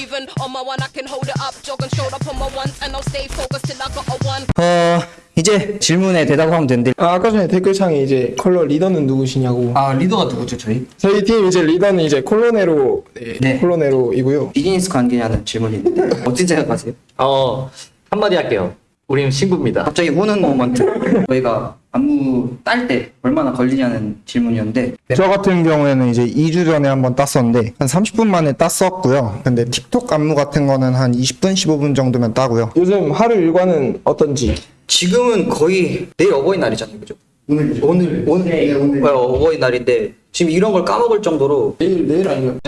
Even on my one, I can hold it up, jog and shoulder on my ones, and I'll stay focused till I got a one. 어 이제 질문에 대답하면 되는데 아, 아까 전에 댓글창에 이제 컬러 리더는 누구시냐고. 아 리더가 누구죠 저희? 저희 팀 이제 리더는 이제 콜로네로, 네, 네. 콜로네로이고요. 비즈니스 관계냐는 질문이 있는데 어떻게 생각하세요? 어 한마디 할게요. 우리는 신부입니다. 갑자기 우는 moment 저희가 안무 딸 때 얼마나 걸리냐는 질문이었는데 저 같은 경우에는 이제 2주 전에 한번 땄었는데 한 30분 만에 땄었고요. 근데 틱톡 안무 같은 거는 한 20분, 15분 정도면 따고요. 요즘 하루 일과는 어떤지. 지금은 거의 내일 어버이날이잖아요 그죠? 오늘 오늘 오늘 오늘 어버이날인데 지금 이런 걸 까먹을 정도로 내일, 내일 아니면.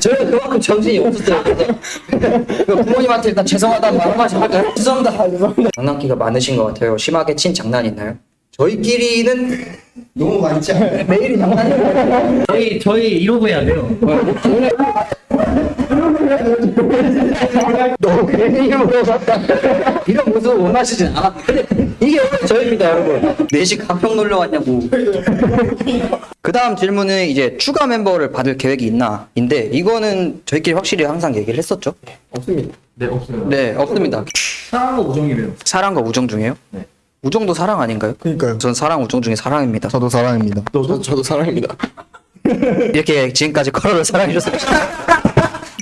저희가 그만큼 정신이 없었어요. 그래서 부모님한테 일단 죄송하다는 말 한마디 할까요? 죄송합니다. 장난기가 많으신 것 같아요. 심하게 친 장난 있나요? 저희끼리는 너무 많지 않아요? 매일이 장난이에요. 저희 저희 이러고 해야 돼요. 너무 괜히 물어봤다. 이런 모습 원하시진 않아. 근데 이게 원래 저희입니다, 여러분. 4시 가평 놀러 왔냐고. 그 다음 질문은 이제 추가 멤버를 받을 계획이 있나? 인데, 이거는 저희끼리 확실히 항상 얘기를 했었죠? 없습니다. 네 없어요. 네, 없습니다. 사랑과 우정이래요. 사랑과 우정 중에요? 네. 우정도 사랑 아닌가요? 그러니까요. 전 사랑, 우정 중에 사랑입니다. 저도 사랑입니다. 저도, 저도 사랑입니다. 이렇게 지금까지 커러를 사랑해주셨습니다.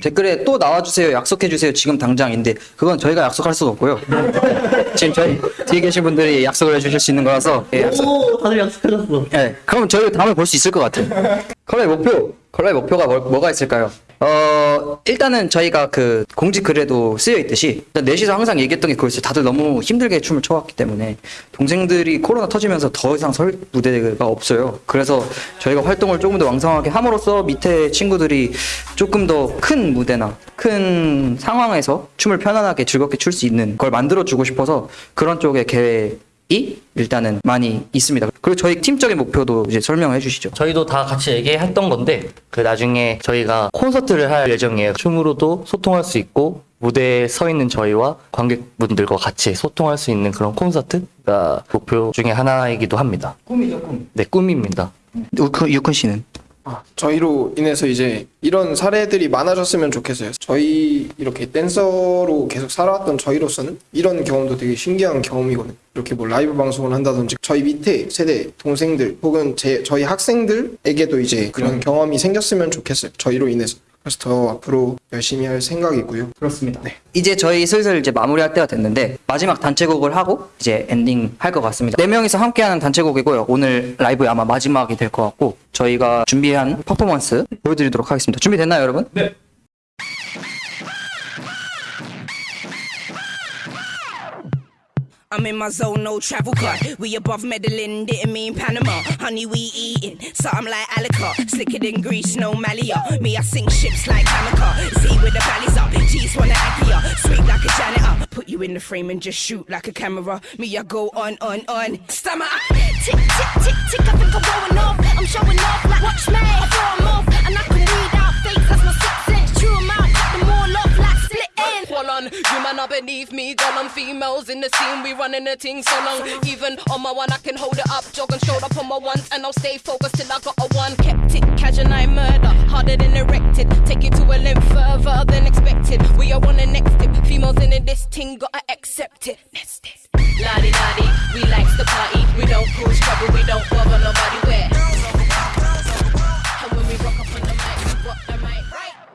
댓글에 또 나와주세요, 약속해주세요, 지금 당장인데, 그건 저희가 약속할 수가 없고요. 지금 저희 뒤에 계신 분들이 약속을 해주실 수 있는 거라서, 예. 오 다들 약속하셨어. 예, 그럼 저희 다음에 볼 수 있을 것 같아요. 컬러의 목표, 컬러의 목표가 뭐, 뭐가 있을까요? 어, 일단은 저희가 그 공지 글에도 쓰여 있듯이 넷이서 항상 얘기했던 게 그거였어요. 다들 너무 힘들게 춤을 춰왔기 때문에 동생들이 코로나 터지면서 더 이상 설 무대가 없어요. 그래서 저희가 활동을 조금 더 왕성하게 함으로써 밑에 친구들이 조금 더 큰 무대나 큰 상황에서 춤을 편안하게 즐겁게 출 수 있는 걸 만들어 주고 싶어서 그런 쪽의 계획이 일단은 많이 있습니다. 그리고 저희 팀적인 목표도 이제 설명해 주시죠. 저희도 다 같이 얘기했던 건데 그 나중에 저희가 콘서트를 할 예정이에요. 춤으로도 소통할 수 있고 무대에 서 있는 저희와 관객분들과 같이 소통할 수 있는 그런 콘서트가 목표 중에 하나이기도 합니다. 꿈이죠, 꿈. 네 꿈입니다. 유큰, 유큰 씨는? 저희로 인해서 이제 이런 사례들이 많아졌으면 좋겠어요. 저희 이렇게 댄서로 계속 살아왔던 저희로서는 이런 경험도 되게 신기한 경험이거든요. 이렇게 뭐 라이브 방송을 한다든지 저희 밑에 세대 동생들 혹은 제 저희 학생들에게도 이제 그런 경험이 생겼으면 좋겠어요. 저희로 인해서. 그래서 더 앞으로 열심히 할 생각이고요. 그렇습니다. 이제 저희 슬슬 이제 마무리할 때가 됐는데 마지막 단체곡을 하고 이제 엔딩 할 것 같습니다. 네 명이서 함께하는 단체곡이고요. 오늘 라이브 아마 마지막이 될 것 같고 저희가 준비한 퍼포먼스 보여드리도록 하겠습니다. 준비됐나요, 여러분? 네. I'm in my zone, no travel cut. We above Medellin, didn't mean Panama. Honey, we eating something like Alica. Slicker than grease, no malia. Me, I sink ships like Hamaka. See with the valleys up, G's wanna anchor Sweet like a janitor. Put you in the frame and just shoot like a camera. Me, I go on, on, on. Stammer. Tick, tick, tick, tick. I think I'm going off. I'm showing off like watch me. I throw 'em off, and I can read out fakes. That's my sixth beneath me, girl. I'm females in the scene, we running the thing so long. Even on my one, I can hold it up, jog and shoulder up on my ones, and I'll stay focused till I got a one. Kept it casual, I murder, harder than erected. Take it to a length further than expected. We are on the next tip, females in this thing, gotta accept it.